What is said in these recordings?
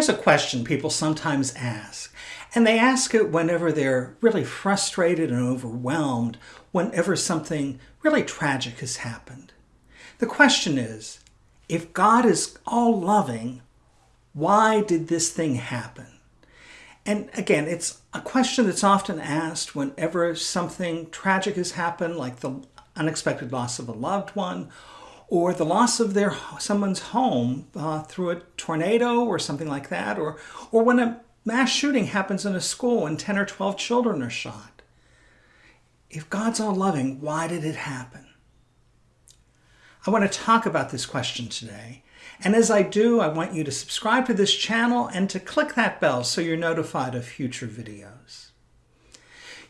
Here's a question people sometimes ask, and they ask it whenever they're really frustrated and overwhelmed, whenever something really tragic has happened. The question is, if God is all loving, why did this thing happen? And again, it's a question that's often asked whenever something tragic has happened, like the unexpected loss of a loved one, or the loss of their someone's home uh, through a tornado or something like that, or or when a mass shooting happens in a school and 10 or 12 children are shot. If God's all loving, why did it happen? I want to talk about this question today. And as I do, I want you to subscribe to this channel and to click that bell so you're notified of future videos.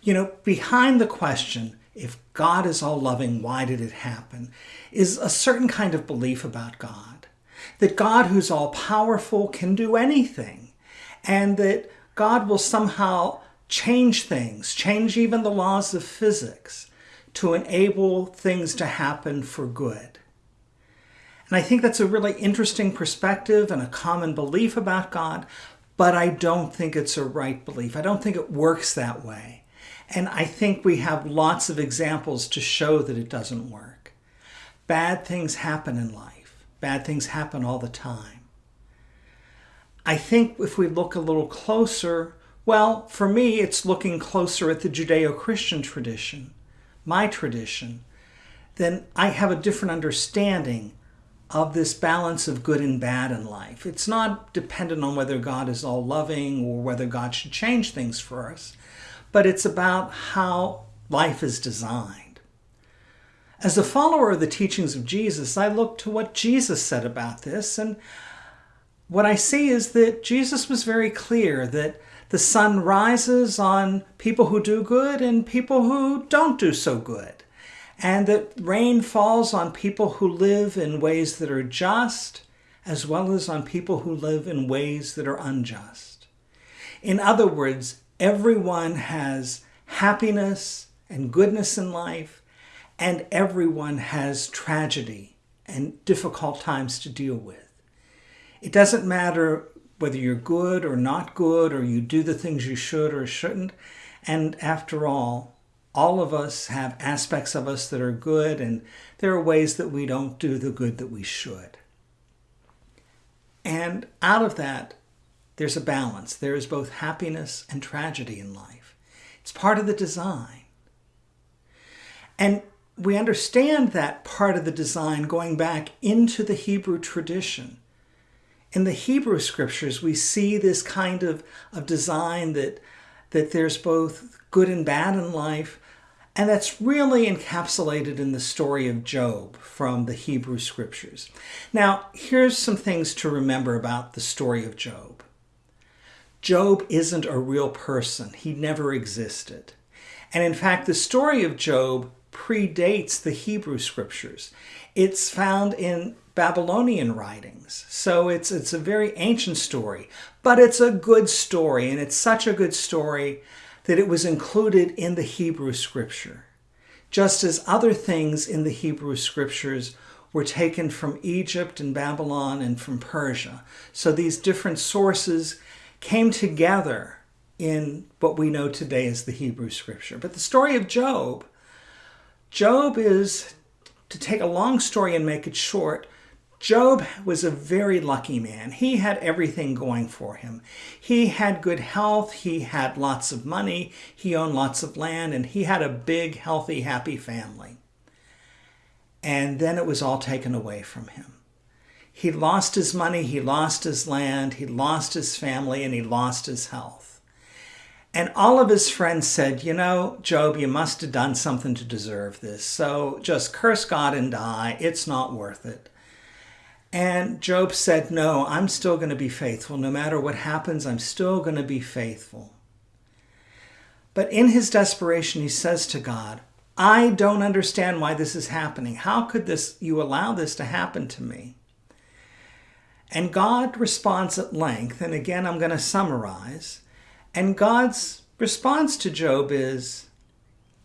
You know, behind the question, if God is all loving, why did it happen? Is a certain kind of belief about God. That God, who's all powerful, can do anything. And that God will somehow change things, change even the laws of physics to enable things to happen for good. And I think that's a really interesting perspective and a common belief about God, but I don't think it's a right belief. I don't think it works that way. And I think we have lots of examples to show that it doesn't work. Bad things happen in life. Bad things happen all the time. I think if we look a little closer, well, for me, it's looking closer at the Judeo-Christian tradition, my tradition, then I have a different understanding of this balance of good and bad in life. It's not dependent on whether God is all loving or whether God should change things for us but it's about how life is designed. As a follower of the teachings of Jesus, I look to what Jesus said about this, and what I see is that Jesus was very clear that the sun rises on people who do good and people who don't do so good, and that rain falls on people who live in ways that are just as well as on people who live in ways that are unjust. In other words, Everyone has happiness and goodness in life, and everyone has tragedy and difficult times to deal with. It doesn't matter whether you're good or not good, or you do the things you should or shouldn't. And after all, all of us have aspects of us that are good, and there are ways that we don't do the good that we should. And out of that, there's a balance. There is both happiness and tragedy in life. It's part of the design. And we understand that part of the design going back into the Hebrew tradition. In the Hebrew scriptures, we see this kind of, of design that, that there's both good and bad in life, and that's really encapsulated in the story of Job from the Hebrew scriptures. Now, here's some things to remember about the story of Job. Job isn't a real person. He never existed. And in fact, the story of Job predates the Hebrew scriptures. It's found in Babylonian writings. So it's, it's a very ancient story, but it's a good story. And it's such a good story that it was included in the Hebrew scripture. Just as other things in the Hebrew scriptures were taken from Egypt and Babylon and from Persia. So these different sources came together in what we know today as the Hebrew scripture. But the story of Job, Job is, to take a long story and make it short, Job was a very lucky man. He had everything going for him. He had good health, he had lots of money, he owned lots of land, and he had a big, healthy, happy family. And then it was all taken away from him. He lost his money, he lost his land, he lost his family, and he lost his health. And all of his friends said, You know, Job, you must have done something to deserve this. So just curse God and die. It's not worth it. And Job said, No, I'm still going to be faithful. No matter what happens, I'm still going to be faithful. But in his desperation, he says to God, I don't understand why this is happening. How could this you allow this to happen to me? And God responds at length, and again I'm going to summarize. And God's response to Job is,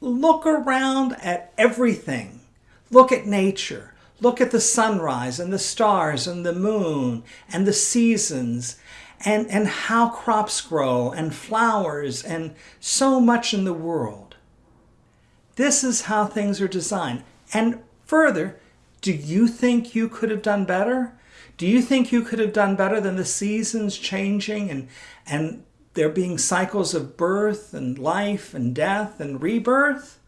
look around at everything. Look at nature. Look at the sunrise and the stars and the moon and the seasons and, and how crops grow and flowers and so much in the world. This is how things are designed. And further, do you think you could have done better? Do you think you could have done better than the seasons changing and, and there being cycles of birth and life and death and rebirth?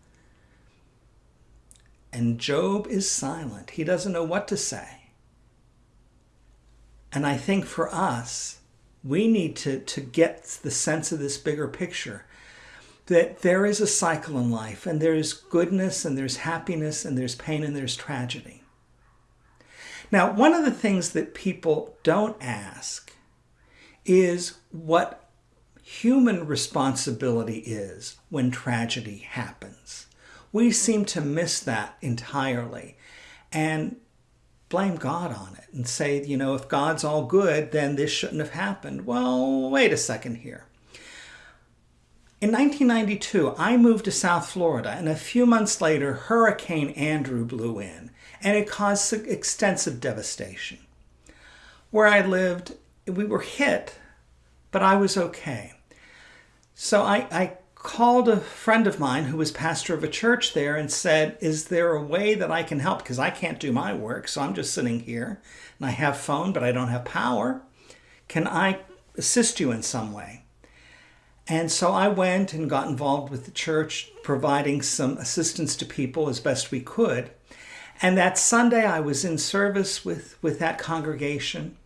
And Job is silent. He doesn't know what to say. And I think for us, we need to, to get the sense of this bigger picture that there is a cycle in life and there's goodness and there's happiness and there's pain and there's tragedy. Now, one of the things that people don't ask is what human responsibility is when tragedy happens. We seem to miss that entirely and blame God on it and say, you know, if God's all good, then this shouldn't have happened. Well, wait a second here. In 1992, I moved to South Florida, and a few months later, Hurricane Andrew blew in, and it caused extensive devastation. Where I lived, we were hit, but I was okay. So I, I called a friend of mine who was pastor of a church there and said, Is there a way that I can help? Because I can't do my work, so I'm just sitting here and I have phone, but I don't have power. Can I assist you in some way? And so I went and got involved with the church, providing some assistance to people as best we could. And that Sunday, I was in service with, with that congregation.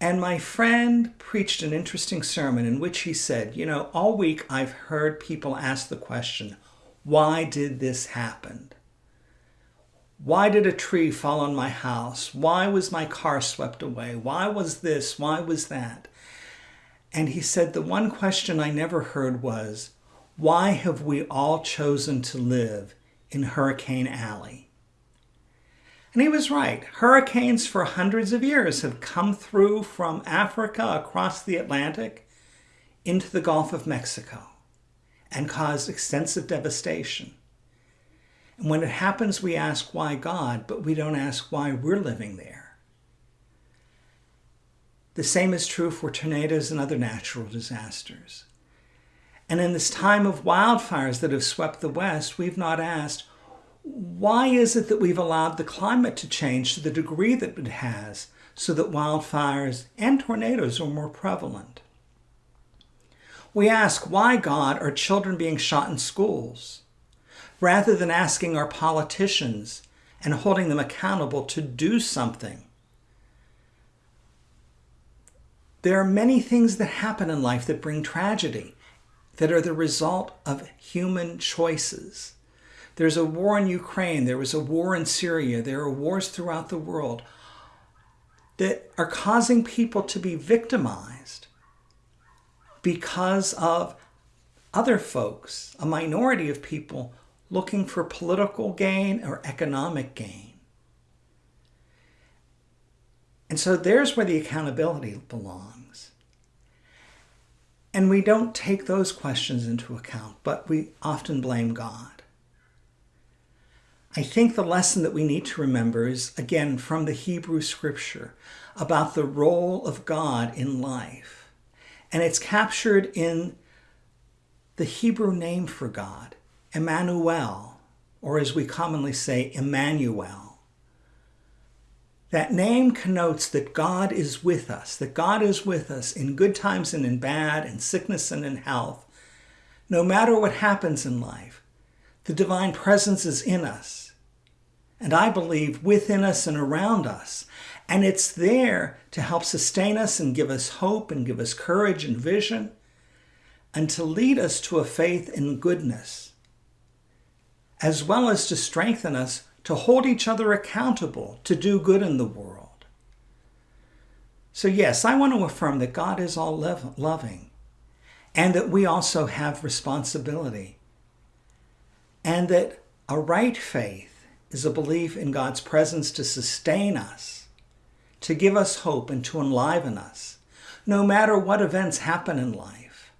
And my friend preached an interesting sermon in which he said, You know, all week I've heard people ask the question, Why did this happen? Why did a tree fall on my house? Why was my car swept away? Why was this? Why was that? And he said, The one question I never heard was, Why have we all chosen to live in Hurricane Alley? And he was right. Hurricanes for hundreds of years have come through from Africa across the Atlantic into the Gulf of Mexico and caused extensive devastation. And when it happens, we ask why God, but we don't ask why we're living there. The same is true for tornadoes and other natural disasters. And in this time of wildfires that have swept the West, we've not asked, why is it that we've allowed the climate to change to the degree that it has so that wildfires and tornadoes are more prevalent? We ask, why, God, are children being shot in schools? Rather than asking our politicians and holding them accountable to do something There are many things that happen in life that bring tragedy, that are the result of human choices. There's a war in Ukraine, there was a war in Syria, there are wars throughout the world that are causing people to be victimized because of other folks, a minority of people looking for political gain or economic gain. And so there's where the accountability belongs. And we don't take those questions into account, but we often blame God. I think the lesson that we need to remember is, again, from the Hebrew scripture about the role of God in life. And it's captured in the Hebrew name for God, Immanuel, or as we commonly say, Emmanuel. That name connotes that God is with us, that God is with us in good times and in bad, in sickness and in health. No matter what happens in life, the divine presence is in us. And I believe within us and around us. And it's there to help sustain us and give us hope and give us courage and vision and to lead us to a faith in goodness, as well as to strengthen us to hold each other accountable, to do good in the world. So, yes, I want to affirm that God is all loving and that we also have responsibility, and that a right faith is a belief in God's presence to sustain us, to give us hope, and to enliven us, no matter what events happen in life.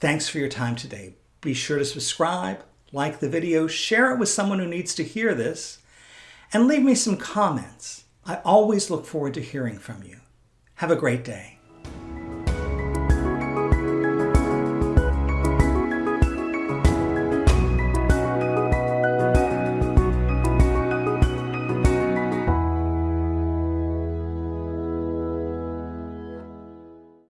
Thanks for your time today. Be sure to subscribe like the video, share it with someone who needs to hear this, and leave me some comments. I always look forward to hearing from you. Have a great day.